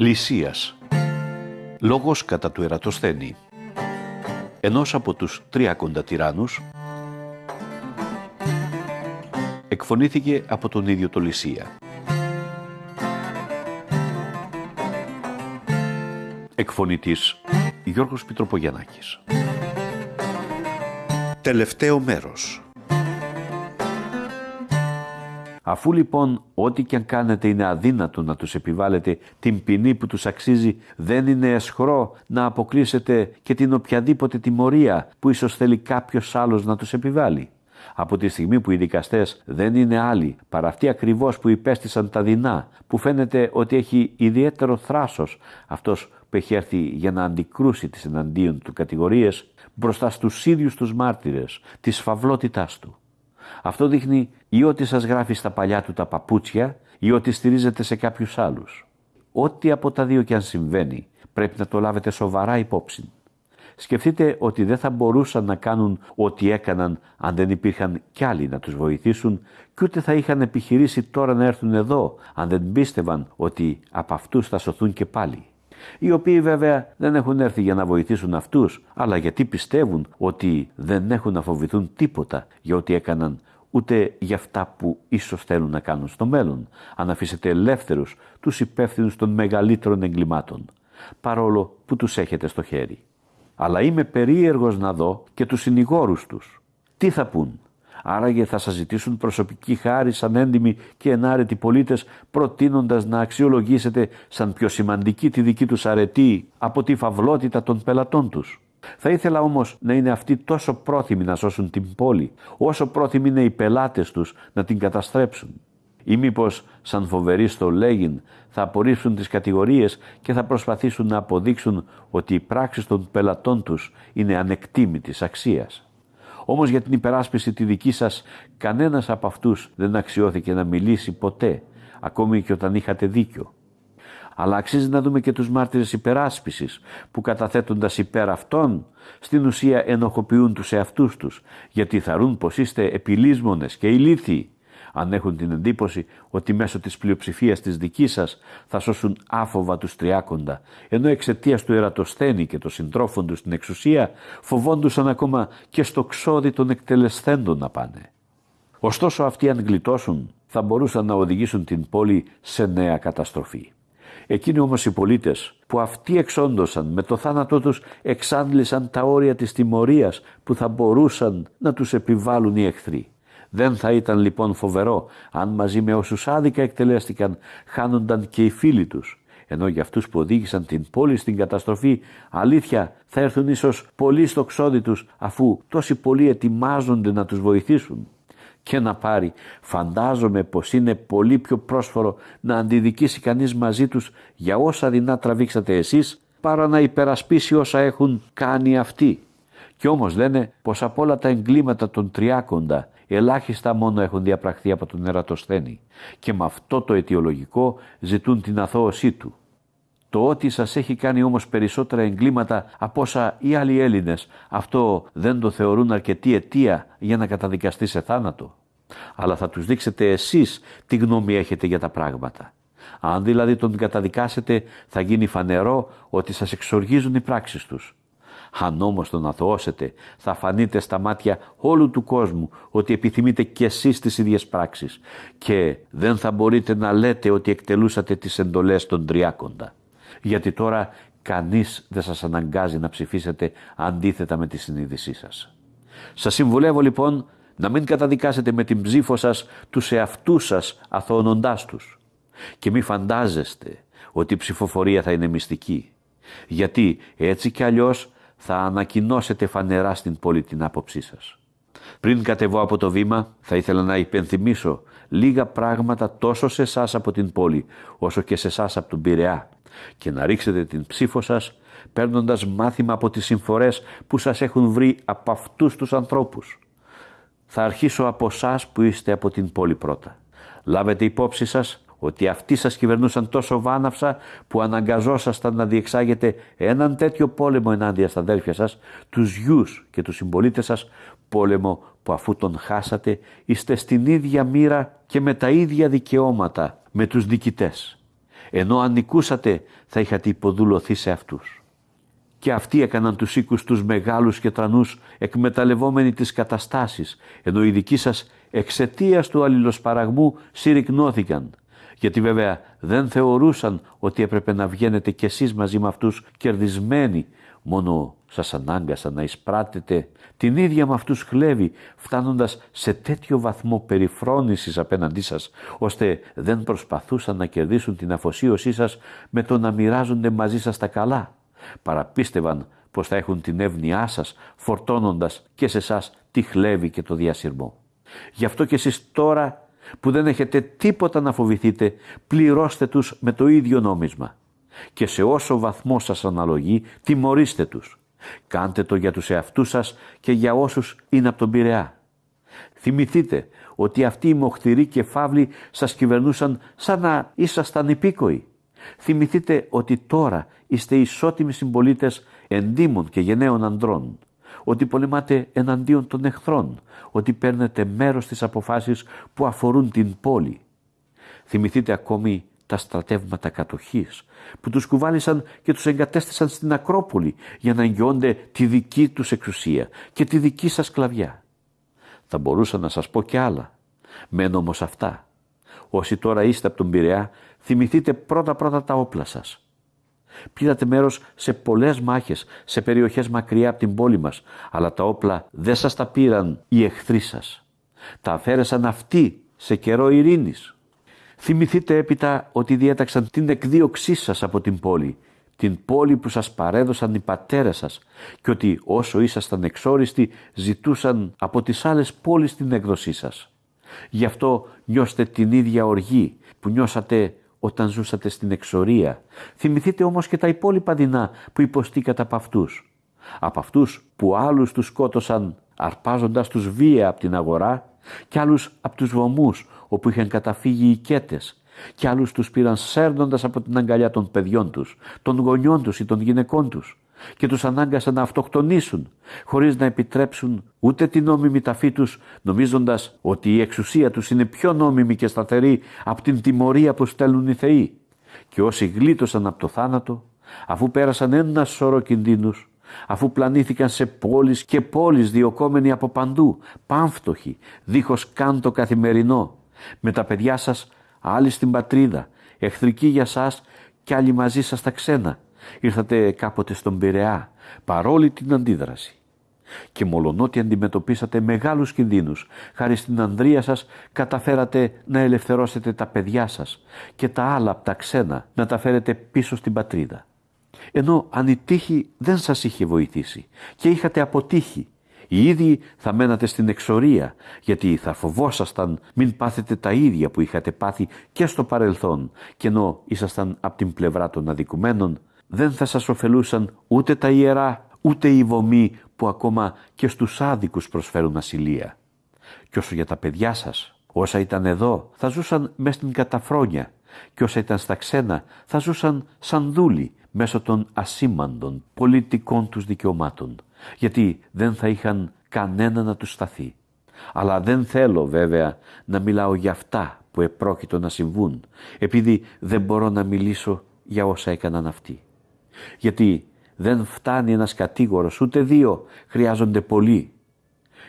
Λυσίας. Λόγος κατά του Ερατοσθένη Ενός από τους τριακοντα τυράννους. Εκφωνήθηκε από τον ίδιο το Λυσία. Εκφωνητής Γιώργος Πιτροπογιαννάκης. Τελευταίο μέρος Αφού λοιπόν ό,τι και αν κάνετε είναι αδύνατο να τους επιβάλλετε την ποινή που τους αξίζει, δεν είναι εσχρό να αποκλείσετε και την οποιαδήποτε τιμωρία που ίσως θέλει κάποιος άλλος να τους επιβάλλει. Από τη στιγμή που οι δικαστές δεν είναι άλλοι παρά αυτοί ακριβώς που υπέστησαν τα δεινά, που φαίνεται ότι έχει ιδιαίτερο θράσος αυτός που έχει έρθει για να αντικρούσει τις εναντίον του κατηγορίες μπροστά στους ίδιους τους μάρτυρες της φαυλότητάς του. Αυτό δείχνει ή ότι σας γράφει στα παλιά του τα παπούτσια ή ότι στηρίζεται σε κάποιους άλλους. Ό,τι από τα δύο και αν συμβαίνει πρέπει να το λάβετε σοβαρά υπόψη. Σκεφτείτε ότι δεν θα μπορούσαν να κάνουν ό,τι έκαναν αν δεν υπήρχαν κι άλλοι να τους βοηθήσουν και ούτε θα είχαν επιχειρήσει τώρα να έρθουν εδώ αν δεν πίστευαν ότι από αυτούς θα σωθούν και πάλι. Οι οποίοι βέβαια δεν έχουν έρθει για να βοηθήσουν αυτούς, αλλά γιατί πιστεύουν ότι δεν έχουν να φοβηθούν τίποτα για ό,τι έκαναν ούτε για αυτά που ίσως θέλουν να κάνουν στο μέλλον, αν αφήσετε ελεύθερους τους υπεύθυνους των μεγαλύτερων εγκλημάτων, παρόλο που τους έχετε στο χέρι. Αλλά είμαι περίεργος να δω και τους συνηγόρους τους. Τι θα πούν, Άραγε θα σας ζητήσουν προσωπική χάρη σαν έντιμοι και ενάρετοι πολίτες προτείνοντας να αξιολογήσετε σαν πιο σημαντική τη δική τους αρετή από τη φαυλότητα των πελατών τους. Θα ήθελα όμως να είναι αυτοί τόσο πρόθυμοι να σώσουν την πόλη, όσο πρόθυμοι είναι οι πελάτες τους να την καταστρέψουν. Ή μήπως σαν φοβεροί στο λέγειν θα απορρίψουν τις κατηγορίες και θα προσπαθήσουν να αποδείξουν ότι οι πράξεις των πελατών τους είναι ανεκτήμητης αξίας. Όμως για την υπεράσπιση τη δική σας κανένας από αυτούς δεν αξιώθηκε να μιλήσει ποτέ, ακόμη και όταν είχατε δίκιο. Αλλά αξίζει να δούμε και τους μάρτυρες υπεράσπισης που καταθέτοντας υπέρ αυτών στην ουσία ενοχοποιούν τους εαυτούς τους γιατί θαρούν πως είστε επιλύσμονες και ηλίθιοι αν έχουν την εντύπωση ότι μέσω της πλειοψηφίας της δικής σας θα σώσουν άφοβα τους τριάκοντα, ενώ εξαιτίας του ερατοσθένη και των συντρόφων τους στην εξουσία φοβόντουσαν ακόμα και στο ξόδι των εκτελεσθέντων να πάνε. Ωστόσο αυτοί αν γλιτώσουν θα μπορούσαν να οδηγήσουν την πόλη σε νέα καταστροφή. Εκείνοι όμως οι πολίτες που αυτοί εξόντωσαν με το θάνατό τους εξάντλησαν τα όρια της τιμωρίας που θα μπορούσαν να τους επιβάλλουν οι εχθροί. Δεν θα ήταν λοιπόν φοβερό αν μαζί με όσους άδικα εκτελέστηκαν χάνονταν και οι φίλοι τους. Ενώ για αυτούς που οδήγησαν την πόλη στην καταστροφή, αλήθεια θα έρθουν ίσως πολλοί στο ξόδι τους αφού τόσοι πολλοί ετοιμάζονται να τους βοηθήσουν. Και να πάρει, φαντάζομαι πως είναι πολύ πιο πρόσφορο να αντιδικήσει κανείς μαζί τους για όσα δεινά τραβήξατε εσείς παρά να υπερασπίσει όσα έχουν κάνει αυτοί. Κι όμως λένε πως από όλα τα εγκλήματα των τριάκοντα ελάχιστα μόνο έχουν διαπραχθεί από τον ερατοσθένη και με αυτό το αιτιολογικό ζητούν την αθώωσή του. Το ότι σας έχει κάνει όμως περισσότερα εγκλήματα από όσα οι άλλοι Έλληνες, αυτό δεν το θεωρούν αρκετή αιτία για να καταδικαστεί σε θάνατο. Αλλά θα τους δείξετε εσείς τι γνώμη έχετε για τα πράγματα. Αν δηλαδή τον καταδικάσετε θα γίνει φανερό ότι σας εξοργίζουν οι πράξεις τους αν όμως τον αθωώσετε, θα φανείτε στα μάτια όλου του κόσμου ότι επιθυμείτε κι εσείς τις ίδιες πράξεις και δεν θα μπορείτε να λέτε ότι εκτελούσατε τις εντολές των τριάκοντα. Γιατί τώρα κανείς δεν σας αναγκάζει να ψηφίσετε αντίθετα με τη συνείδησή σας. Σας συμβουλεύω λοιπόν να μην καταδικάσετε με την ψήφο σας τους εαυτούς σας αθωώνοντάς τους. Και μη φαντάζεστε ότι η ψηφοφορία θα είναι μυστική. Γιατί έτσι κι αλλιώς θα ανακοινώσετε φανερά στην πόλη την άποψή σας. Πριν κατεβώ από το βήμα, θα ήθελα να υπενθυμίσω λίγα πράγματα τόσο σε εσάς από την πόλη, όσο και σε εσάς από τον Πειραιά και να ρίξετε την ψήφο σας παίρνοντας μάθημα από τις συμφορές που σας έχουν βρει από αυτούς τους ανθρώπους. Θα αρχίσω από εσάς που είστε από την πόλη πρώτα. Λάβετε υπόψη σας ότι αυτοί σας κυβερνούσαν τόσο βάναυσα που αναγκαζόσασταν να διεξάγετε έναν τέτοιο πόλεμο ενάντια στα αδέλφια σας, τους γιους και τους συμπολίτες σας, πόλεμο που αφού τον χάσατε είστε στην ίδια μοίρα και με τα ίδια δικαιώματα με τους δικητές. ενώ αν νικούσατε θα είχατε υποδουλωθεί σε αυτούς. Και αυτοί έκαναν τους οίκους τους μεγάλους και τρανούς εκμεταλλευόμενοι τις καταστάσεις, ενώ οι δικοί σας εξαιτίας του αλληλοσπαραγμού συρρυκνώθηκαν. Γιατί βέβαια δεν θεωρούσαν ότι έπρεπε να βγαίνετε κι εσείς μαζί με αυτούς κερδισμένοι, μόνο σας ανάγκασαν να εισπράτετε την ίδια με αυτούς χλέβη, φτάνοντας σε τέτοιο βαθμό περιφρόνησης απέναντί σας, ώστε δεν προσπαθούσαν να κερδίσουν την αφοσίωσή σας με το να μοιράζονται μαζί σας τα καλά. Παραπίστευαν πως θα έχουν την εύνοιά σας, φορτώνοντας και σε εσάς τη χλέβη και το διασυρμό. Γι' αυτό και εσείς τώρα που δεν έχετε τίποτα να φοβηθείτε, πληρώστε τους με το ίδιο νόμισμα. Και σε όσο βαθμό σας αναλογεί, τιμωρήστε τους. Κάντε το για τους εαυτούς σας και για όσους είναι από τον Πειραιά. Θυμηθείτε ότι αυτοί οι μοχθηροί και φαύλοι σας κυβερνούσαν σαν να ήσασταν υπήκοοι. Θυμηθείτε ότι τώρα είστε ισότιμοι συμπολίτες εντύμων και γενναίων ανδρών ότι πολεμάτε εναντίον των εχθρών, ότι παίρνετε μέρος στις αποφάσεις που αφορούν την πόλη. Θυμηθείτε ακόμη τα στρατεύματα κατοχής που τους κουβάλισαν και τους εγκατέστησαν στην Ακρόπολη για να εγγυώνται τη δική τους εξουσία και τη δική σας κλαβιά. Θα μπορούσα να σας πω και άλλα. Μένω όμως αυτά. Όσοι τώρα είστε από τον Πειραιά, θυμηθείτε πρώτα-πρώτα τα όπλα σας. Πήρατε μέρος σε πολλές μάχες, σε περιοχές μακριά από την πόλη μας, αλλά τα όπλα δεν σας τα πήραν οι εχθροί σας. Τα αφαίρεσαν αυτοί σε καιρό ειρήνης. Θυμηθείτε έπειτα ότι διέταξαν την εκδίωξή σας από την πόλη, την πόλη που σας παρέδωσαν οι πατέρες σας και ότι όσο ήσασταν εξόριστοι ζητούσαν από τις άλλες πόλεις την έκδοσή σας. Γι' αυτό νιώστε την ίδια οργή που νιώσατε όταν ζούσατε στην εξορία. Θυμηθείτε όμως και τα υπόλοιπα δεινά που υποστήκατε από αυτούς. Από αυτούς που άλλους τους σκότωσαν αρπάζοντας τους βία από την αγορά και άλλους από τους βωμούς όπου είχαν καταφύγει οι κέτες και άλλους τους πήραν σέρνοντας από την αγκαλιά των παιδιών τους, των γονιών τους ή των γυναικών τους και τους ανάγκασαν να αυτοκτονήσουν χωρίς να επιτρέψουν ούτε την νόμιμη ταφή τους νομίζοντας ότι η εξουσία τους είναι πιο νόμιμη και σταθερή από την τιμωρία που στέλνουν οι θεοί. Και όσοι γλίτωσαν από το θάνατο αφού πέρασαν ένα σώρο κινδύνους αφού πλανήθηκαν σε πόλεις και πόλεις διοκόμενοι από παντού, πάμφτωχοι, δίχως καν το καθημερινό, με τα παιδιά σας άλλοι στην πατρίδα, εχθρικοί για σας και άλλοι μαζί σας τα ξένα, Ήρθατε κάποτε στον Πειραιά, παρόλη την αντίδραση. Και μολονότι αντιμετωπίσατε μεγάλους κινδύνους, χάρη στην ανδρεία σας καταφέρατε να ελευθερώσετε τα παιδιά σας και τα άλλα από τα ξένα να τα φέρετε πίσω στην πατρίδα. Ενώ αν η τύχη δεν σας είχε βοηθήσει και είχατε αποτύχει, οι ίδιοι θα μένατε στην εξορία, γιατί θα φοβόσασταν μην πάθετε τα ίδια που είχατε πάθει και στο παρελθόν, και ενώ ήσασταν από την πλευρά των αδικουμένων, δεν θα σας ωφελούσαν ούτε τα ιερά, ούτε οι βομοί που ακόμα και στους άδικους προσφέρουν ασυλία. Και όσο για τα παιδιά σας, όσα ήταν εδώ θα ζούσαν μέσα στην καταφρόνια και όσα ήταν στα ξένα θα ζούσαν σαν δούλοι μέσω των ασήμαντων πολιτικών τους δικαιωμάτων, γιατί δεν θα είχαν κανένα να τους σταθεί. Αλλά δεν θέλω βέβαια να μιλάω για αυτά που επρόκειτο να συμβούν, επειδή δεν μπορώ να μιλήσω για όσα έκαναν αυτοί. Γιατί δεν φτάνει ένας κατήγορος, ούτε δύο, χρειάζονται πολλοί.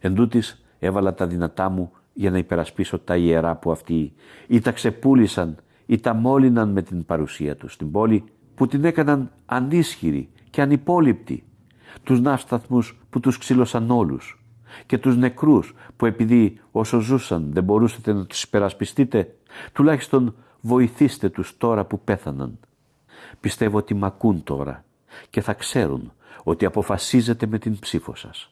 Εν τούτης, έβαλα τα δυνατά μου για να υπερασπίσω τα ιερά που αυτοί ή τα ξεπούλησαν ή τα μόλυναν με την παρουσία τους στην πόλη που την έκαναν ανίσχυρη και ανυπόλοιπτη. Τους ναύσταθμους που τους ξύλωσαν όλους και τους νεκρούς που επειδή όσο ζούσαν δεν μπορούσατε να τους υπερασπιστείτε, τουλάχιστον βοηθήστε τους τώρα που πέθαναν. Πιστεύω ότι μ' ακούν τώρα και θα ξέρουν ότι αποφασίζετε με την ψήφο σας.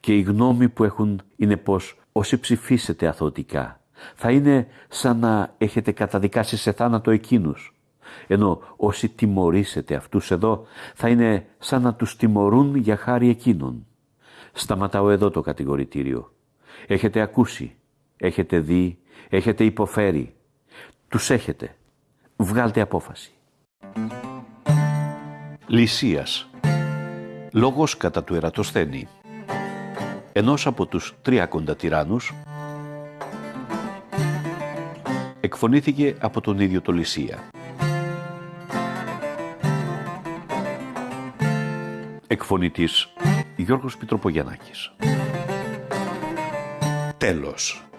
Και η γνώμη που έχουν είναι πως όσοι ψηφίσετε αθωτικά θα είναι σαν να έχετε καταδικάσει σε θάνατο εκείνους. Ενώ όσοι τιμωρήσετε αυτούς εδώ θα είναι σαν να τους τιμωρούν για χάρη εκείνων. Σταματάω εδώ το κατηγορητήριο. Έχετε ακούσει, έχετε δει, έχετε υποφέρει. Τους έχετε. Βγάλτε απόφαση. Λυσίας Λόγος κατά του Ερατοσθένη Ενός από τους τρία κοντατυράνους εκφωνήθηκε από τον ίδιο το Λυσία. Εκφωνητής Γιώργος Πιτροπογιαννάκης. Τέλος.